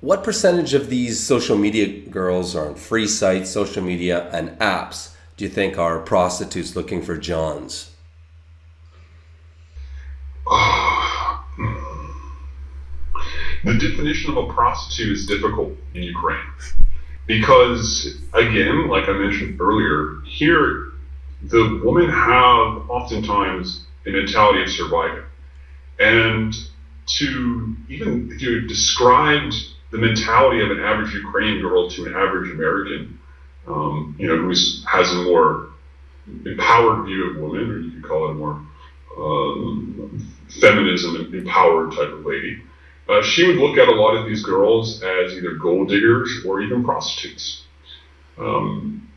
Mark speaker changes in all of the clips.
Speaker 1: what percentage of these social media girls are on free sites, social media, and apps do you think are prostitutes looking for Johns?
Speaker 2: the definition of a prostitute is difficult in Ukraine because, again, like I mentioned earlier, here the women have oftentimes a mentality of surviving. And to even if you describe the mentality of an average Ukrainian girl to an average American, um, you know, who has a more empowered view of women, or you could call it a more um, feminism empowered type of lady, uh, she would look at a lot of these girls as either gold diggers or even prostitutes. Um,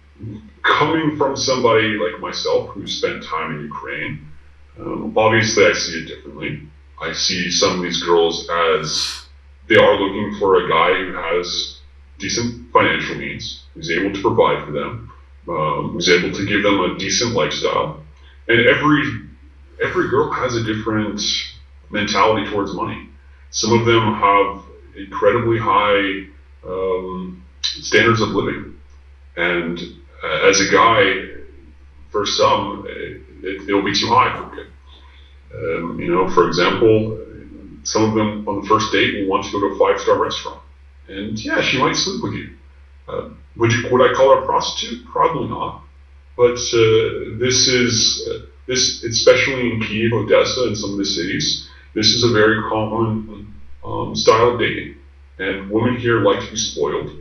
Speaker 2: coming from somebody like myself who spent time in Ukraine, um, obviously I see it differently. I see some of these girls as they are looking for a guy who has decent financial means, who's able to provide for them, um, who's able to give them a decent lifestyle. And every every girl has a different mentality towards money. Some of them have incredibly high um, standards of living, and uh, as a guy, for some, it, will be too high for me. Um, you know, for example, some of them on the first date will want to go to a five-star restaurant, and yeah, she might sleep with you. Uh, would you would I call her a prostitute? Probably not. But uh, this is uh, this, especially in Kiev, Odessa, and some of the cities. This is a very common um, style of dating, and women here like to be spoiled,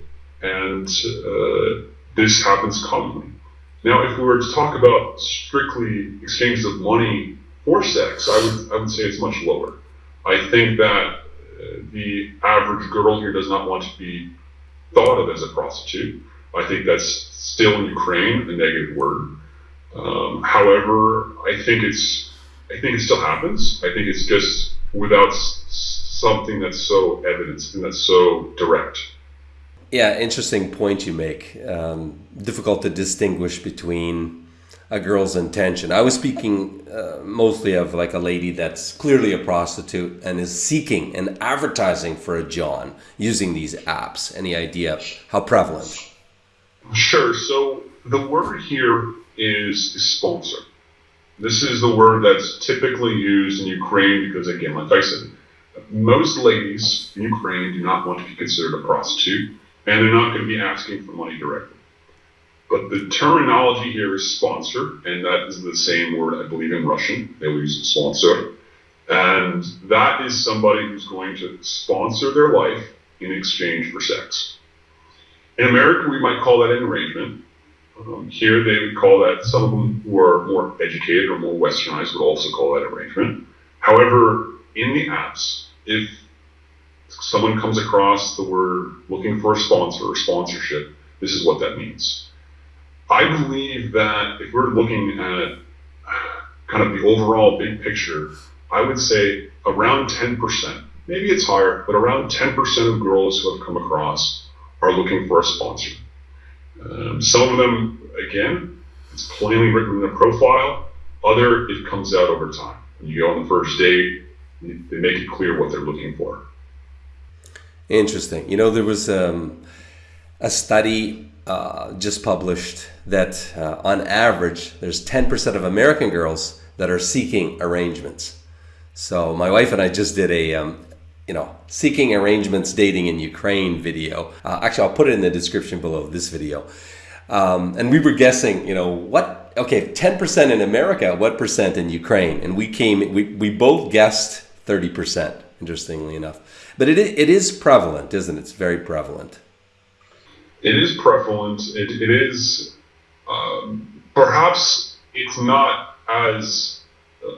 Speaker 2: and uh, this happens commonly. Now, if we were to talk about strictly exchanges of money for sex, I would I would say it's much lower. I think that uh, the average girl here does not want to be thought of as a prostitute. I think that's still in Ukraine a negative word. Um, however, I think it's I think it still happens. I think it's just without something that's so evident and that's so direct.
Speaker 1: Yeah, interesting point you make. Um, difficult to distinguish between a girl's intention. I was speaking uh, mostly of like a lady that's clearly a prostitute and is seeking and advertising for a John using these apps. Any idea how prevalent?
Speaker 2: Sure. So the word here is sponsor. This is the word that's typically used in Ukraine because, again, like I said, most ladies in Ukraine do not want to be considered a prostitute, and they're not going to be asking for money directly. But the terminology here is sponsor, and that is the same word I believe in Russian. They will use sponsor. And that is somebody who's going to sponsor their life in exchange for sex. In America, we might call that an arrangement. Um, here, they would call that, some of them who are more educated or more westernized would also call that arrangement. However, in the apps, if someone comes across the word looking for a sponsor or sponsorship, this is what that means. I believe that if we're looking at kind of the overall big picture, I would say around 10%, maybe it's higher, but around 10% of girls who have come across are looking for a sponsor. Um, some of them, again, it's plainly written in the profile. Other, it comes out over time. When you go on the first date, they make it clear what they're looking for.
Speaker 1: Interesting. You know, there was um, a study uh, just published that uh, on average, there's 10% of American girls that are seeking arrangements. So my wife and I just did a, um, you know, seeking arrangements dating in Ukraine video. Uh, actually, I'll put it in the description below this video. Um, and we were guessing, you know, what, okay, 10% in America, what percent in Ukraine? And we came, we, we both guessed 30%, interestingly enough. But it, it is prevalent, isn't it? It's very prevalent.
Speaker 2: It is prevalent. It, it is, um, perhaps it's not as uh,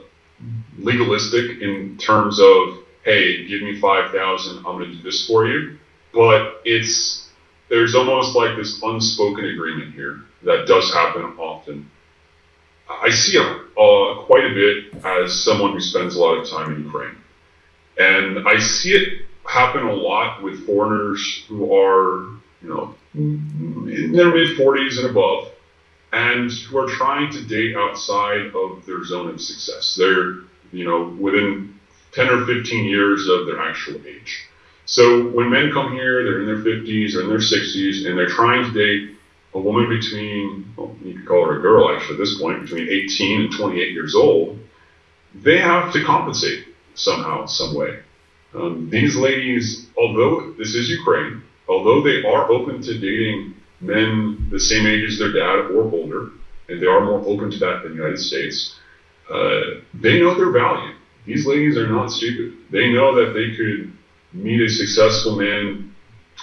Speaker 2: legalistic in terms of, hey, give me 5,000, I'm going to do this for you. But it's, there's almost like this unspoken agreement here that does happen often. I see it uh, quite a bit as someone who spends a lot of time in Ukraine. And I see it happen a lot with foreigners who are, you know, in their mid 40s and above, and who are trying to date outside of their zone of success. They're, you know, within 10 or 15 years of their actual age. So when men come here, they're in their 50s or in their 60s, and they're trying to date a woman between, well, you could call her a girl actually at this point, between 18 and 28 years old, they have to compensate somehow, some way. Um, these ladies, although this is Ukraine, although they are open to dating men the same age as their dad or older, and they are more open to that than the United States, uh, they know their value. These ladies are not stupid. They know that they could meet a successful man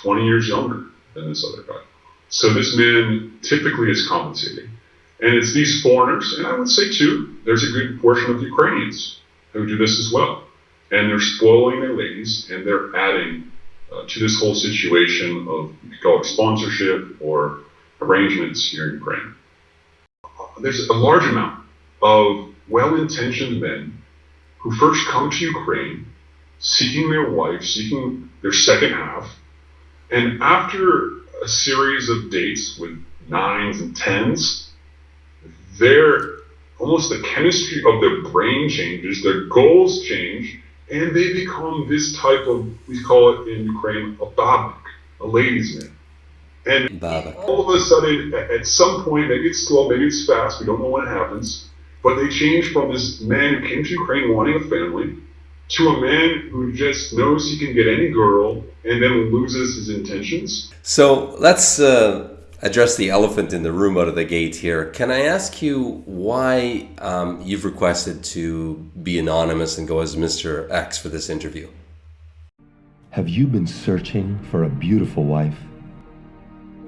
Speaker 2: 20 years younger than this other guy. So this man typically is compensating. And it's these foreigners, and I would say too, there's a good portion of Ukrainians who do this as well. And they're spoiling their ladies and they're adding uh, to this whole situation of, you could call it sponsorship or arrangements here in Ukraine. There's a large amount of well intentioned men who first come to Ukraine seeking their wife, seeking their second half, and after a series of dates with nines and tens, their almost the chemistry of their brain changes, their goals change, and they become this type of we call it in Ukraine a babnik, a ladies' man. And
Speaker 3: Babak.
Speaker 2: all of a sudden, at at some point, maybe it's slow, maybe it's fast, we don't know when it happens, but they change from this man who came to Ukraine wanting a family to a man who just knows he can get any girl and then loses his intentions.
Speaker 3: So let's uh, address the elephant in the room out of the gate here. Can I ask you why um, you've requested to be anonymous and go as Mr. X for this interview?
Speaker 1: Have you been searching for a beautiful wife?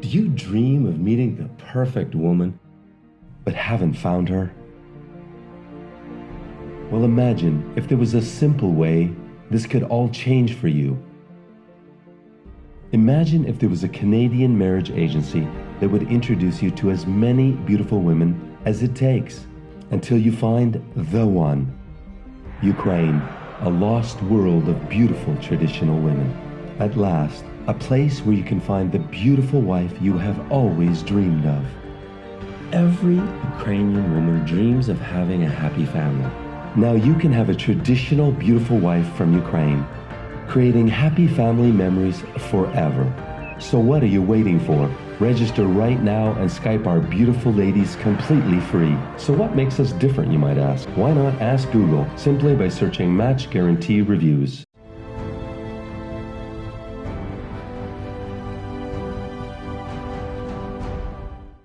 Speaker 1: Do you dream of meeting the perfect woman, but haven't found her? Well, imagine if there was a simple way this could all change for you. Imagine if there was a Canadian marriage agency that would introduce you to as many beautiful women as it takes until you find the one. Ukraine, a lost world of beautiful traditional women. At last, a place where you can find the beautiful wife you have always dreamed of. Every Ukrainian woman dreams of having a happy family. Now you can have a traditional beautiful wife from Ukraine, creating happy family memories forever. So what are you waiting for? Register right now and Skype our beautiful ladies completely free. So what makes us different, you might ask? Why not ask Google simply by searching Match Guarantee Reviews?